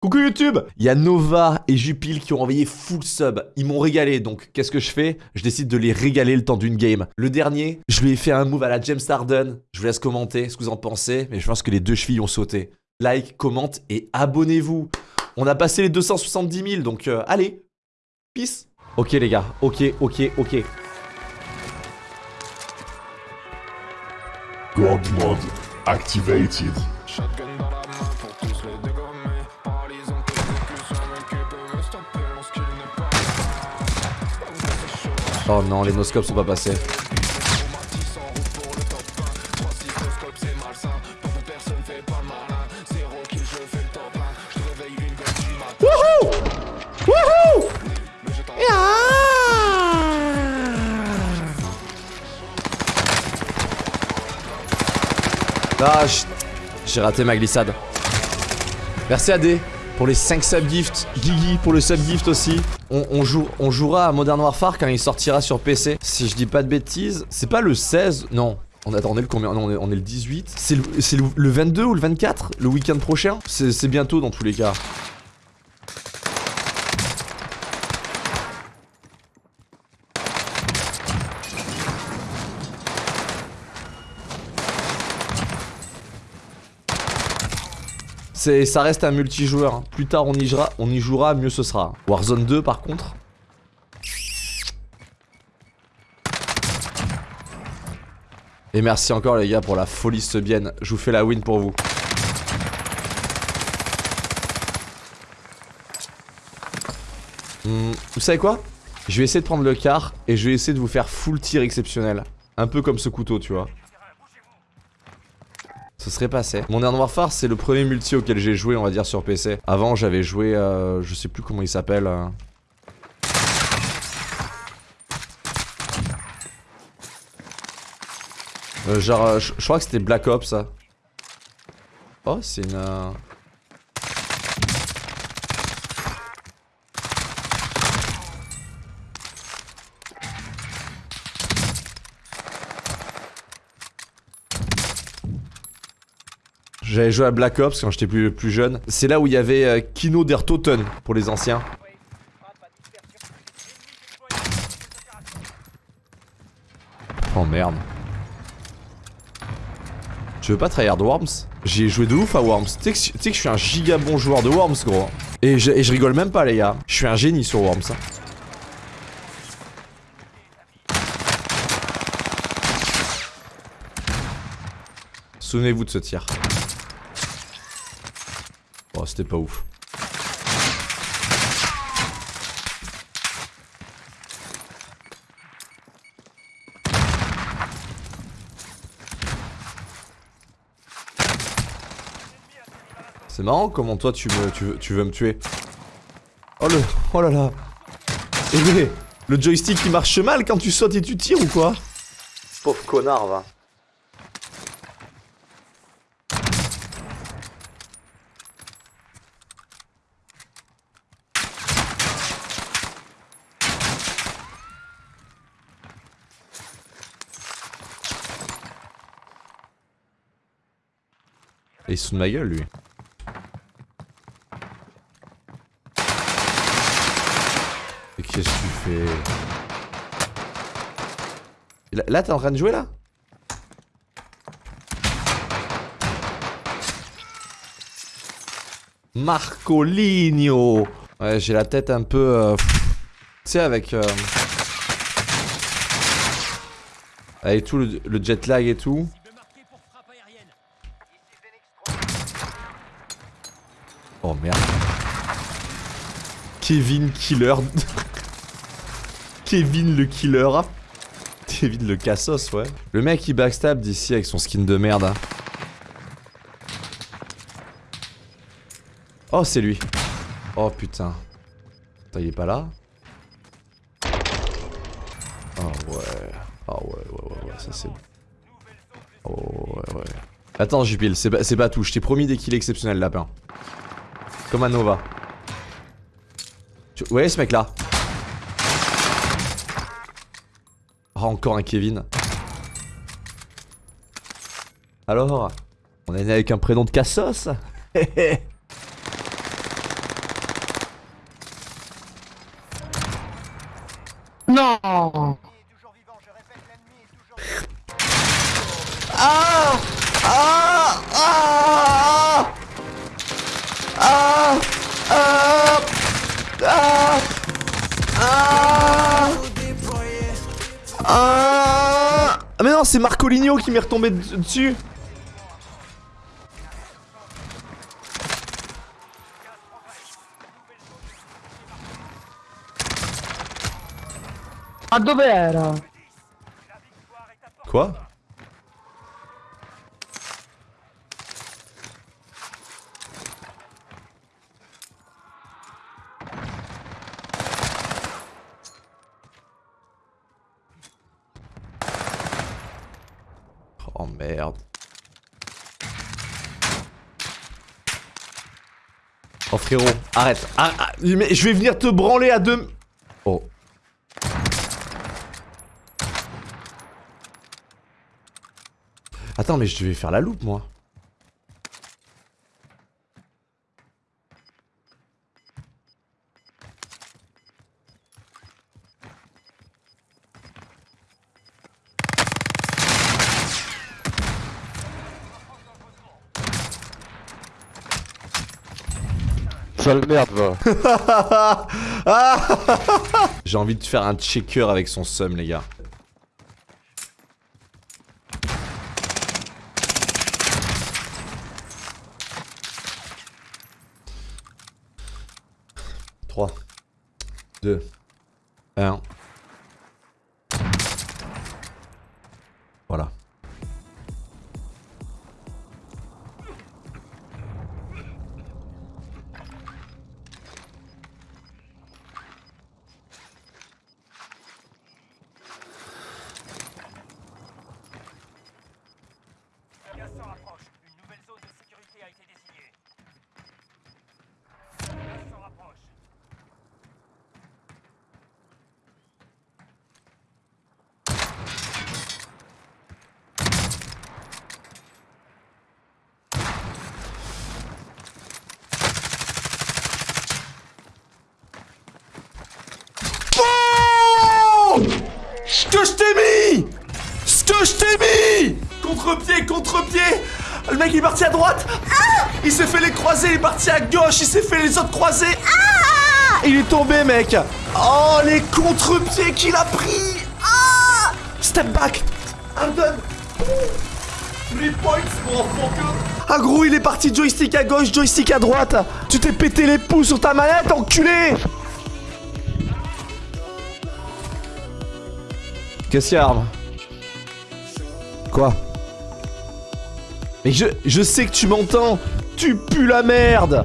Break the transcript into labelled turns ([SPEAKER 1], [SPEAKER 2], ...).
[SPEAKER 1] Coucou YouTube Il y a Nova et Jupil qui ont envoyé full sub. Ils m'ont régalé, donc qu'est-ce que je fais? Je décide de les régaler le temps d'une game. Le dernier, je lui ai fait un move à la James Harden. Je vous laisse commenter ce que vous en pensez, mais je pense que les deux chevilles ont sauté. Like, commente et abonnez-vous. On a passé les 270 000, donc euh, allez, peace Ok les gars, ok, ok, ok.
[SPEAKER 2] God mode activated.
[SPEAKER 3] Je te réveille une gueule du matin
[SPEAKER 1] Wouhou Wouhou Ah, j'ai raté ma glissade. Merci AD pour les 5 subgifts. Guigui pour le subgift aussi. On, joue, on jouera à Modern Warfare quand il sortira sur PC. Si je dis pas de bêtises, c'est pas le 16, non. On attendait le combien? Non, on est, le 18. C'est le, le, le 22 ou le 24 Le week-end prochain? C'est bientôt dans tous les cas. Ça reste un multijoueur. Plus tard on y jouera, on y jouera, mieux ce sera. Warzone 2 par contre. Et merci encore les gars pour la folie subienne. Je vous fais la win pour vous. Hmm, vous savez quoi? Je vais essayer de prendre le car et je vais essayer de vous faire full tir exceptionnel. Un peu comme ce couteau, tu vois. Ce serait passé. Modern Warfare, c'est le premier multi auquel j'ai joué, on va dire, sur PC. Avant, j'avais joué, euh, je sais plus comment il s'appelle. euh. Euh, genre, euh, je crois que c'était Black Ops. Oh, c'est une... J'avais joué à Black Ops quand j'étais plus, plus jeune. C'est là où il y avait euh, Kino der Toten pour les anciens. Oh merde. Tu veux pas tryhard Worms? J'ai joué de ouf à Worms. Tu sais que, je suis un giga bon joueur de Worms, gros. Et je, et je rigole même pas, les gars. Je suis un génie sur Worms. hein. Souvenez-vous de ce tir. C'était pas ouf. C'est marrant comment toi tu, me, tu, veux, tu veux me tuer. Oh le... Oh là là. Eh mais, le joystick il marche mal quand tu sautes et tu tires ou quoi? Pauvre connard va. Il se fout de ma gueule lui. Et qu'est-ce que tu fais? Là, t'es en train de jouer là? Marcolinho Ouais, j'ai la tête un peu... euh, Tu sais, avec... euh, Avec tout le jet lag et tout. Oh merde. Kevin Killer. Kevin le Killer. Kevin le Cassos, ouais. Le mec il backstab d'ici avec son skin de merde. hein. Oh, c'est lui. Oh putain. Attends, il est pas là Oh ouais. Ah ouais, ouais, ouais, ouais, ça c'est. Oh ouais, ouais. Attends, Jupil, c'est pas, pas tout. Je t'ai promis des kills exceptionnels, lapin. Comme un Nova. Vous voyez ce mec là oh, ah, encore un Kevin. Alors, on est né avec un prénom de Cassos?
[SPEAKER 4] Non
[SPEAKER 1] Ah Ah Ah Ah, ah, ah. Non, c'est Marcoligno qui m'est retombé de- dessus
[SPEAKER 4] Ma dove era?
[SPEAKER 1] Quoi? Oh merde. Oh frérot, arrête. Ah, ah, je vais venir te branler à deux... Oh. Attends, mais je devais faire la loupe, moi.
[SPEAKER 5] Sale merde, va.
[SPEAKER 1] J'ai envie de faire un checker avec son sum, les gars. Trois, deux, un. Voilà. Contre-pied, Le mec il est parti à droite. Ah Il s'est fait les croisés, il est parti à gauche, il s'est fait les autres croisés. Ah Il est tombé mec. Oh les contre-pieds qu'il a pris. Ah Step back. I'm done Les points pour enfant que... Ah gros il est parti joystick à gauche, joystick à droite. Tu t'es pété les pouces sur ta manette enculé. Qu'est-ce qu'il y a, Arme Quoi? Je, je sais que tu m'entends. Tu pues la merde